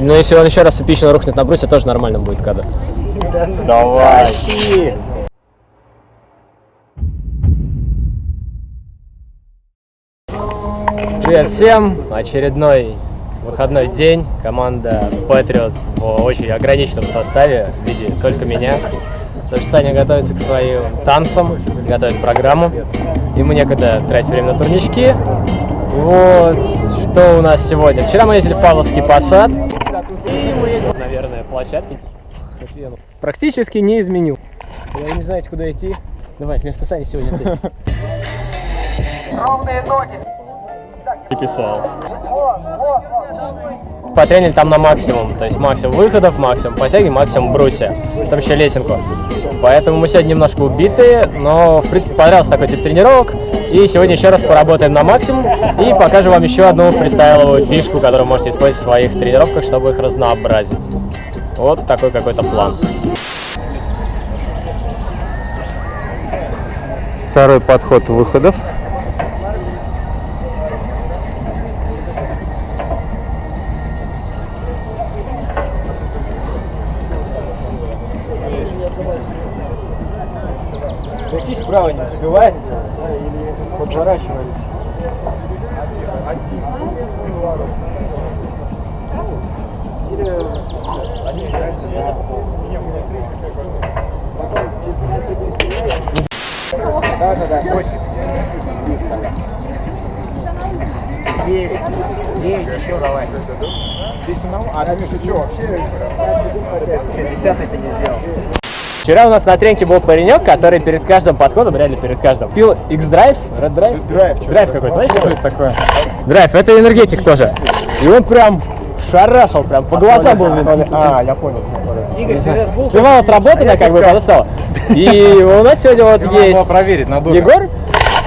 Но если он еще раз эпично рухнет на брусья, тоже нормально будет кадр. Давай. Привет всем! Очередной выходной день. Команда Patriots в очень ограниченном составе в виде только меня. Потому что Саня готовится к своим танцам, готовит программу. Ему некогда тратить время на турнички. Вот, что у нас сегодня? Вчера мы ездили в Павловский посад. Наверное, площадки. Практически не изменил. Вы не знаете, куда идти? Давай, вместо Сани сегодня ты. Писал. Потренили там на максимум, то есть максимум выходов, максимум подтяги, максимум брусья. Там еще лесенку. Поэтому мы сегодня немножко убитые, но в принципе понравился такой тип тренировок. И сегодня еще раз поработаем на максимум и покажем вам еще одну фристайловую фишку, которую можете использовать в своих тренировках, чтобы их разнообразить. Вот такой какой-то план. Второй подход выходов. Не забивает, подворачивались. Да, да, да, 8. Девять. Девять, еще давай. Десять одного? А ты что, вообще? Десятый ты не сделал. Вчера у нас на тренке был паренек, который перед каждым подходом, реально перед каждым, пил X-Drive, Red Drive? Что Драйв какой-то, знаешь? Что это такое? Драйв, это энергетик тоже. И он прям шарашил, прям по глазам был. А, я понял. Игорь? Сливал отработанное, как бы, потом стало. И у нас сегодня вот есть проверить на. Егор,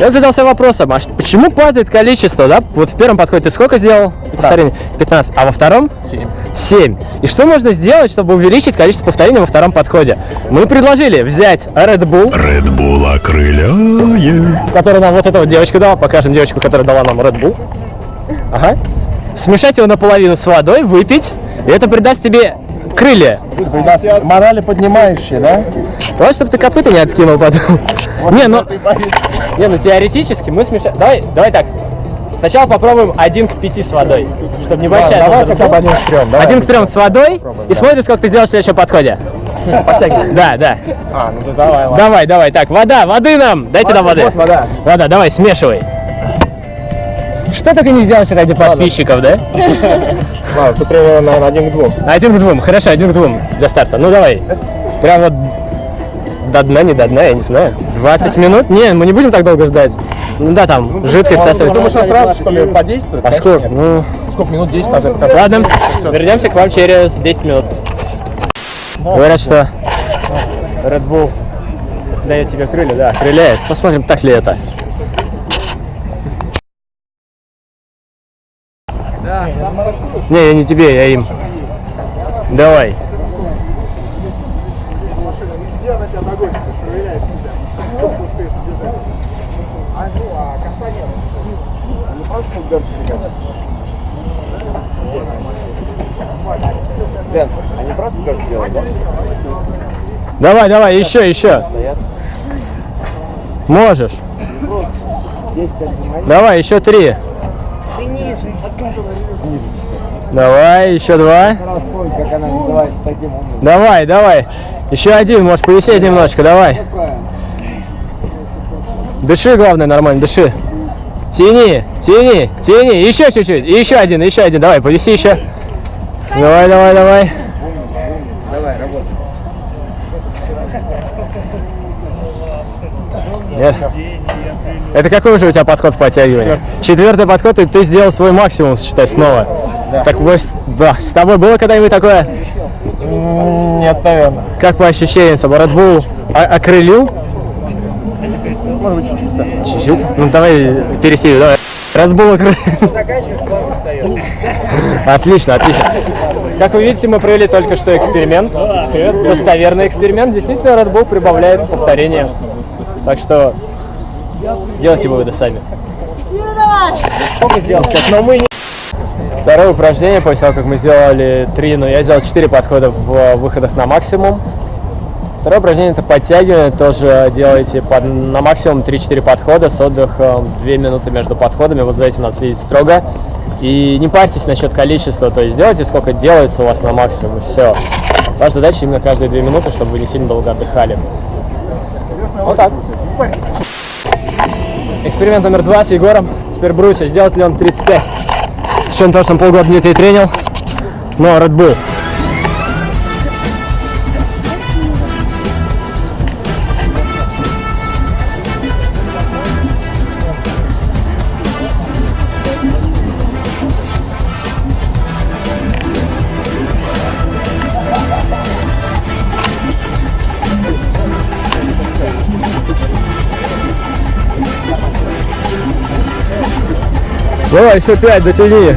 и он задался вопросом, а почему падает количество, да? Вот в первом подходе ты сколько сделал? Повторений? 15. А во втором? 7. 7. И что можно сделать, чтобы увеличить количество повторений во втором подходе? Мы предложили взять Red Bull, Red Bull окрыляет. который нам вот эта вот девочка дала. Покажем девочку, которая дала нам Red Bull. Ага. Смешать его наполовину с водой, выпить, и это придаст тебе крылья. Морали поднимающие, да? Давай, чтобы ты копыта не откинул потом. Не, ну, не, ну теоретически мы смешаем. Давай, давай так. Сначала попробуем один к пяти с водой, чтобы небольшая. давай доза хотя бы один к трем, давай. Один к трем с водой и смотрим, сколько ты делаешь в следующем подходе. Да, да. А, ну да давай, ладно. Давай, давай. Так, вода, воды нам. Дайте нам воды. Вот вода. Вода, давай, смешивай. Что только не сделаешь ради подписчиков, да? Ладно, ты примерно, наверное, один к двум. Один к двум, хорошо, один к двум для старта. Ну давай. Прям вот до дна, не до дна, я не знаю. 20 минут? Не, мы не будем так долго ждать. Ну да, там жидкость Ты всасывается. думаешь, он сразу, что ли, подействует? А сколько? Ну, Сколько минут? 10 надо? ладно, вернемся к вам через 10 минут. Говорят, что Red Bull дает тебе крылья, да, крыляет. Посмотрим, так ли это. Не, я не тебе, я им. Давай. Давай, давай, еще, еще. Можешь. Давай, еще три. Давай, еще два. Давай, давай. Еще один, можешь повисеть немножко, давай. Дыши, главное, нормально, дыши. Тяни, тяни, тяни. Еще чуть-чуть. И еще один, еще один. Давай, повиси еще. Давай, давай, давай. Нет. Это какой уже у тебя подход в подтягивании? Четвертый подход, и ты сделал свой максимум, считай, снова. Так, может, да, с тобой было когда-нибудь такое? Нет, наверное. Как по ощущениям, Red Bull окрылил? Может быть, чуть-чуть совсем. Чуть-чуть? Ну давай пересилим, давай. Red Bull окрылил. Отлично, отлично. Как вы видите, мы провели только что эксперимент. Эксперимент, достоверный эксперимент. Действительно, Red Bull прибавляет повторения. Так что делайте выводы сами. Сколько сделал? Но мы не... Второе упражнение, после того, как мы сделали три, ну, я сделал четыре подхода в э, выходах на максимум. Второе упражнение это подтягивание, тоже делаете под, на максимум 3-4 подхода с отдыхом 2 минуты между подходами, вот за этим надо следить строго. И не парьтесь насчет количества, то есть делайте сколько делается у вас на максимум, все. Ваша задача именно каждые 2 минуты, чтобы вы не сильно долго отдыхали. Вот так. Эксперимент номер два с Егором. Теперь Бруся, сделает ли он 35? Учетом того, что он полгода Дмитрий тренил, но Red Bull. Давай, еще пять, дотяни.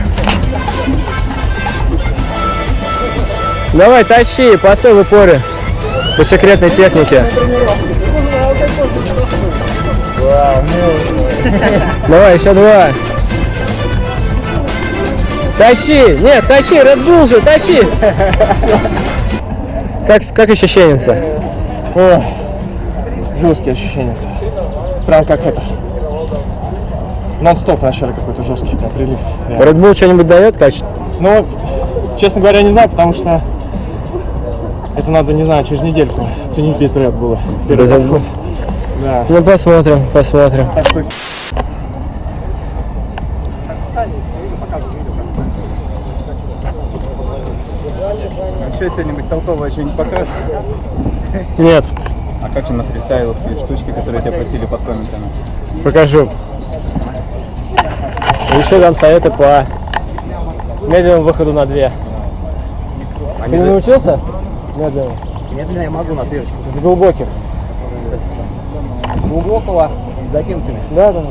Давай, тащи, постой в упоре. По секретной технике. Давай, еще два. Тащи! Нет, тащи, Red Bull же, тащи! Как, как ощущение? Ой, жесткие ощущения. Прям как это. Нон-стоп вначале какой-то жесткий прям прилив. Red Bull что-нибудь дает качество? Ну, честно говоря, не знаю, потому что это надо, не знаю, через недельку ценить без Red Bull. Первый Без Red подход. Да. Ну, посмотрим, посмотрим. Так что Еще что-нибудь толковое что-нибудь покажешь? Нет, А как же на фристайловские штучки, которые тебя просили под комментами? покажу. Еще дам советы по медленному выходу на две. Ты не научился? Медленно. Медленно я могу на свежечку. С глубоких. Глубокого закинутыми. Да, да.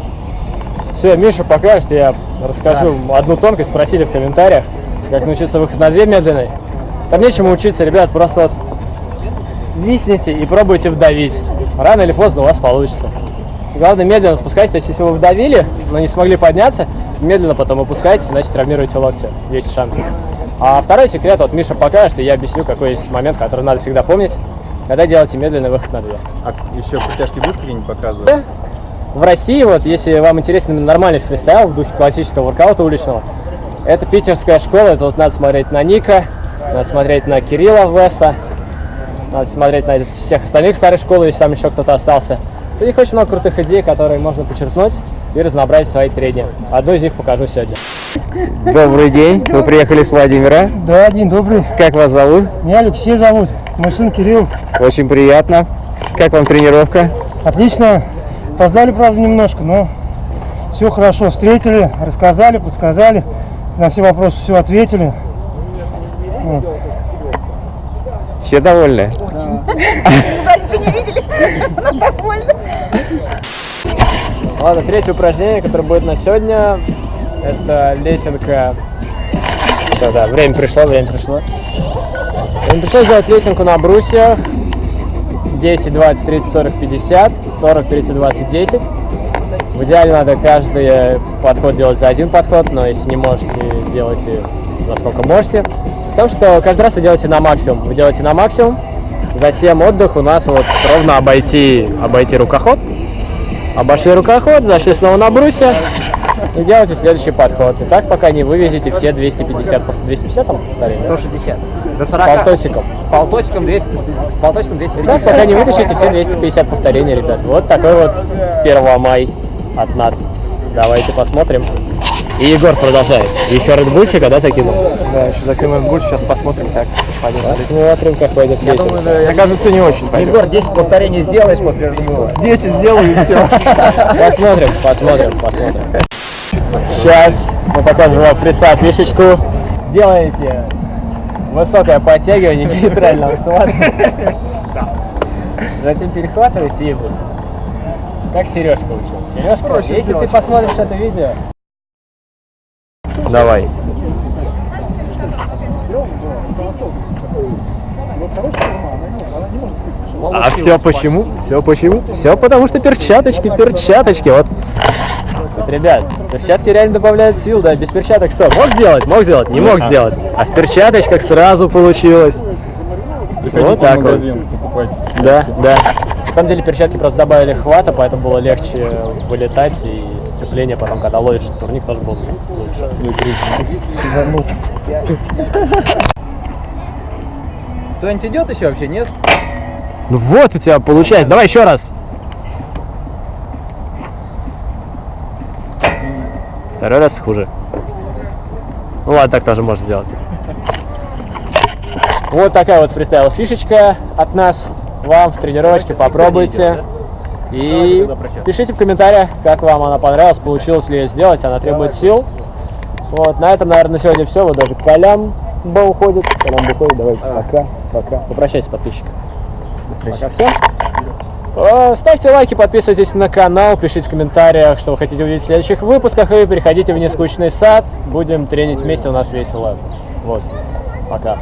Все, Миша покажет, я расскажу одну тонкость. Спросили в комментариях, как научиться выход на две медленной. Там нечему учиться, ребят, просто вот висните и пробуйте вдавить. Рано или поздно у вас получится. Главное медленно спускайтесь, то есть если вы вдавили, но не смогли подняться, медленно потом опускайтесь, значит травмируете локти. Есть шанс. А второй секрет, вот Миша покажет, и я объясню, какой есть момент, который надо всегда помнить, когда делаете медленный выход на две. А еще подтяжки будешь какие-нибудь показывать? В России, вот, если вам интересен нормальный фристайл в духе классического воркаута уличного, это питерская школа, это вот надо смотреть на Ника, надо смотреть на Кирилла Веса, надо смотреть на всех остальных старых школ, если там еще кто-то остался. У них очень много крутых идей, которые можно подчеркнуть и разнообразить свои трения. Одну из них покажу сегодня. Добрый день. Вы приехали с Владимира. Да, день добрый. Как вас зовут? Меня Алексей зовут. Мой сын Кирилл. Очень приятно. Как вам тренировка? Отлично. Опоздали, правда, немножко, но все хорошо. Встретили, рассказали, подсказали. На все вопросы все ответили. Все довольны? Ладно, третье упражнение, которое будет на сегодня, это лесенка. Да, да, время пришло, время пришло. Время пришло сделать лесенку на брусьях. 10, 20, 30, 40, 50, 40, 30, 20, 10. В идеале надо каждый подход делать за один подход, но если не можете, делайте насколько можете. Потому что каждый раз вы делаете на максимум. Вы делаете на максимум, затем отдых у нас вот ровно обойти, обойти рукоход. Обошли рукоход, зашли снова на брусья и делайте следующий подход. И так пока не вывезете все 250, пов- 250 там повторение? 160. До С 40. полтосиком. С полтосиком 200. С полтосиком Так 250. пока не вытащите все 250 повторений, ребят. Вот такой вот 1 май от нас. Давайте посмотрим. И Егор продолжает. Еще Редбульчика, да, закинул? Да, еще закинем больше, сейчас посмотрим, как пойдет. Посмотрим, как пойдет Я лесенка. думаю, да, Мне кажется, не очень пойдет. Егор, 10 повторений сделаешь после жмыла. 10 сделаю и все. Посмотрим, посмотрим, посмотрим. Сейчас мы покажем вам фристайл фишечку. Делаете высокое подтягивание нейтрального хвата. Затем перехватываете и вот. Как Сережка учил. Сережка, если ты посмотришь это видео... Давай. А все почему? Все почему? Все потому что перчаточки, перчаточки. Вот Вот, ребят, перчатки реально добавляют сил, да, без перчаток что? Мог сделать? Мог сделать? Не мог сделать. А в перчаточках сразу получилось. Вот так вот. Да, да. На самом деле перчатки просто добавили хвата, поэтому было легче вылетать и сцепление потом, когда ловишь турник, тоже было лучше. Кто-нибудь идет еще вообще, нет? Ну вот у тебя получается. Давай еще раз. Второй раз хуже. Ну ладно, так тоже можно сделать. Вот такая вот фристайл фишечка от нас. Вам в тренировочке попробуйте. И пишите в комментариях, как вам она понравилась, получилось ли ее сделать. Она требует сил. Вот, на этом, наверное, на сегодня все. Вот даже Колян Ба уходит. Колян Ба уходит. Давайте, пока, пока. Попрощайся, подписчик. Пока всем. Э, Ставьте лайки, подписывайтесь на канал, пишите в комментариях, что вы хотите увидеть в следующих выпусках, и переходите в нескучный сад. Будем тренить вместе, у нас весело. Вот. Пока.